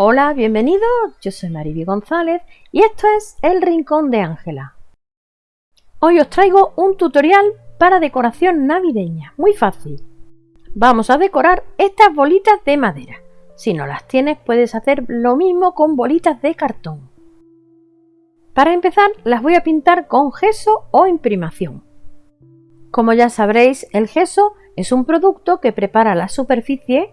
Hola, bienvenidos, yo soy Mariby González y esto es El Rincón de Ángela. Hoy os traigo un tutorial para decoración navideña, muy fácil. Vamos a decorar estas bolitas de madera. Si no las tienes puedes hacer lo mismo con bolitas de cartón. Para empezar las voy a pintar con gesso o imprimación. Como ya sabréis, el gesso es un producto que prepara la superficie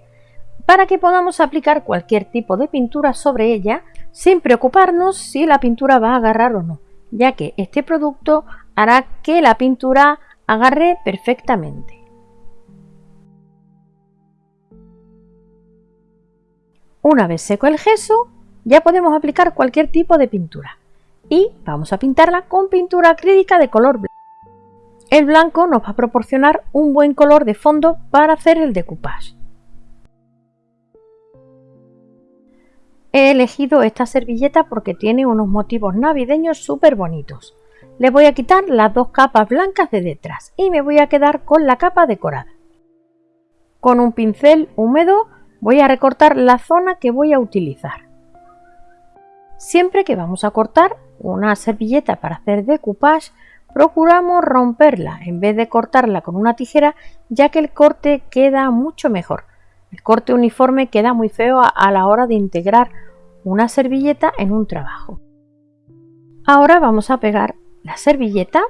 para que podamos aplicar cualquier tipo de pintura sobre ella sin preocuparnos si la pintura va a agarrar o no, ya que este producto hará que la pintura agarre perfectamente. Una vez seco el gesso, ya podemos aplicar cualquier tipo de pintura y vamos a pintarla con pintura acrílica de color blanco. El blanco nos va a proporcionar un buen color de fondo para hacer el decoupage. He elegido esta servilleta porque tiene unos motivos navideños súper bonitos. Le voy a quitar las dos capas blancas de detrás y me voy a quedar con la capa decorada. Con un pincel húmedo voy a recortar la zona que voy a utilizar. Siempre que vamos a cortar una servilleta para hacer decoupage, procuramos romperla en vez de cortarla con una tijera ya que el corte queda mucho mejor. El corte uniforme queda muy feo a la hora de integrar una servilleta en un trabajo. Ahora vamos a pegar la servilleta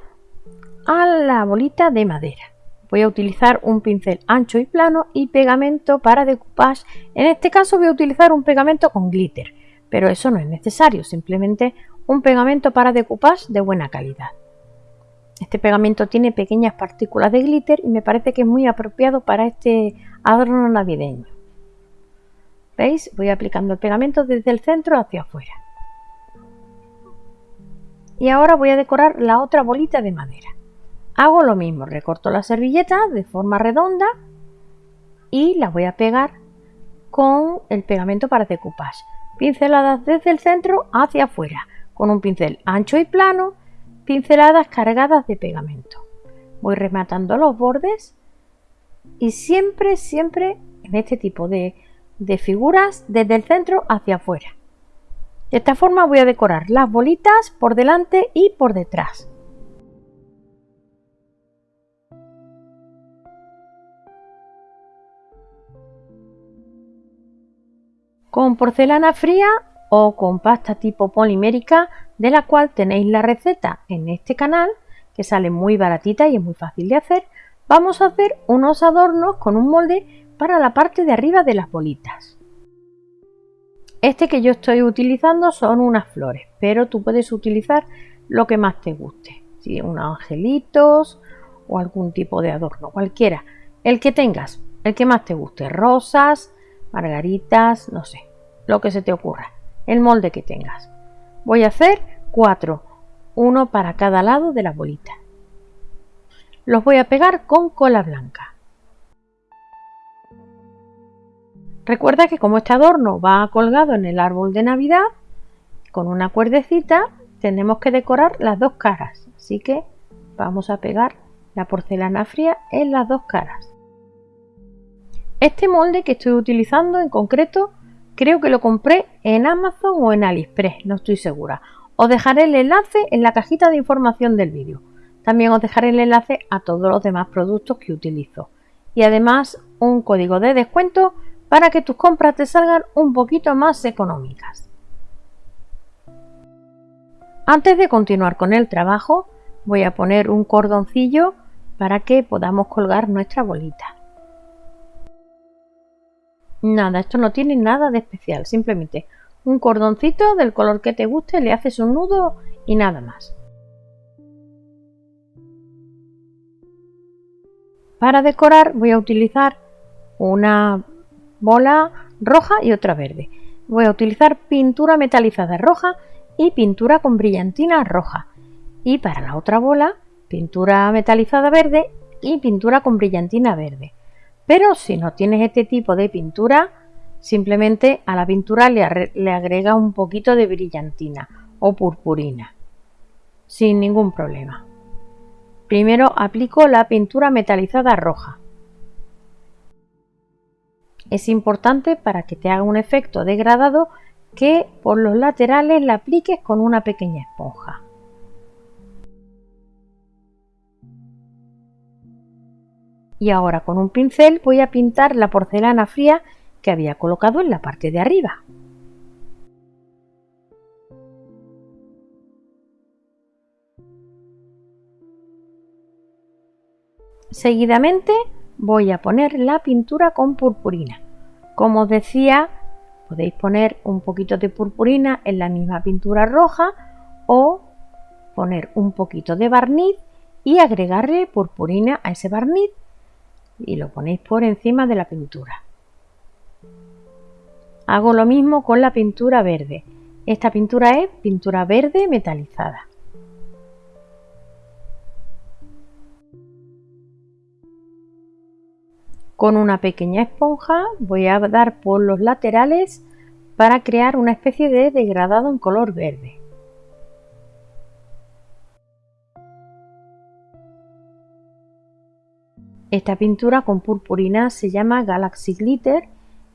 a la bolita de madera. Voy a utilizar un pincel ancho y plano y pegamento para decoupage. En este caso voy a utilizar un pegamento con glitter, pero eso no es necesario, simplemente un pegamento para decoupage de buena calidad. Este pegamento tiene pequeñas partículas de glitter y me parece que es muy apropiado para este adorno navideño. ¿Veis? Voy aplicando el pegamento desde el centro hacia afuera. Y ahora voy a decorar la otra bolita de madera. Hago lo mismo, recorto la servilleta de forma redonda y la voy a pegar con el pegamento para decoupage. Pinceladas desde el centro hacia afuera, con un pincel ancho y plano, pinceladas cargadas de pegamento. Voy rematando los bordes y siempre, siempre en este tipo de de figuras desde el centro hacia afuera. De esta forma voy a decorar las bolitas por delante y por detrás. Con porcelana fría o con pasta tipo polimérica de la cual tenéis la receta en este canal que sale muy baratita y es muy fácil de hacer, vamos a hacer unos adornos con un molde para la parte de arriba de las bolitas. Este que yo estoy utilizando son unas flores, pero tú puedes utilizar lo que más te guste. Si unos angelitos o algún tipo de adorno, cualquiera. El que tengas, el que más te guste. Rosas, margaritas, no sé, lo que se te ocurra. El molde que tengas. Voy a hacer cuatro, uno para cada lado de la bolita. Los voy a pegar con cola blanca. Recuerda que como este adorno va colgado en el árbol de Navidad, con una cuerdecita tenemos que decorar las dos caras. Así que vamos a pegar la porcelana fría en las dos caras. Este molde que estoy utilizando en concreto creo que lo compré en Amazon o en AliExpress, no estoy segura. Os dejaré el enlace en la cajita de información del vídeo. También os dejaré el enlace a todos los demás productos que utilizo. Y además un código de descuento para que tus compras te salgan un poquito más económicas. Antes de continuar con el trabajo, voy a poner un cordoncillo para que podamos colgar nuestra bolita. Nada, esto no tiene nada de especial, simplemente un cordoncito del color que te guste, le haces un nudo y nada más. Para decorar voy a utilizar una bola roja y otra verde. Voy a utilizar pintura metalizada roja y pintura con brillantina roja. Y para la otra bola, pintura metalizada verde y pintura con brillantina verde. Pero si no tienes este tipo de pintura, simplemente a la pintura le, le agrega un poquito de brillantina o purpurina. Sin ningún problema. Primero aplico la pintura metalizada roja. Es importante para que te haga un efecto degradado que por los laterales la apliques con una pequeña esponja. Y ahora con un pincel voy a pintar la porcelana fría que había colocado en la parte de arriba. Seguidamente voy a poner la pintura con purpurina. Como os decía, podéis poner un poquito de purpurina en la misma pintura roja o poner un poquito de barniz y agregarle purpurina a ese barniz y lo ponéis por encima de la pintura. Hago lo mismo con la pintura verde. Esta pintura es pintura verde metalizada. Con una pequeña esponja voy a dar por los laterales para crear una especie de degradado en color verde. Esta pintura con purpurina se llama Galaxy Glitter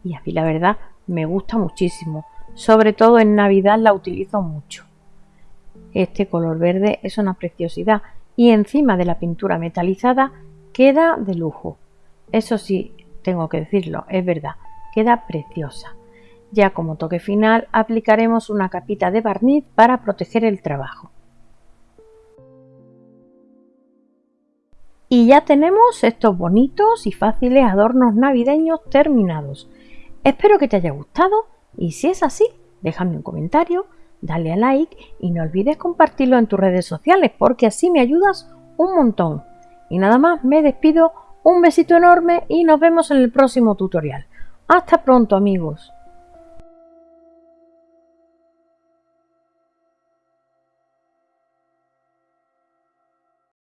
y a mí la verdad me gusta muchísimo. Sobre todo en Navidad la utilizo mucho. Este color verde es una preciosidad y encima de la pintura metalizada queda de lujo. Eso sí, tengo que decirlo, es verdad, queda preciosa. Ya como toque final aplicaremos una capita de barniz para proteger el trabajo. Y ya tenemos estos bonitos y fáciles adornos navideños terminados. Espero que te haya gustado y si es así, déjame un comentario, dale a like y no olvides compartirlo en tus redes sociales porque así me ayudas un montón. Y nada más, me despido un besito enorme y nos vemos en el próximo tutorial. Hasta pronto amigos.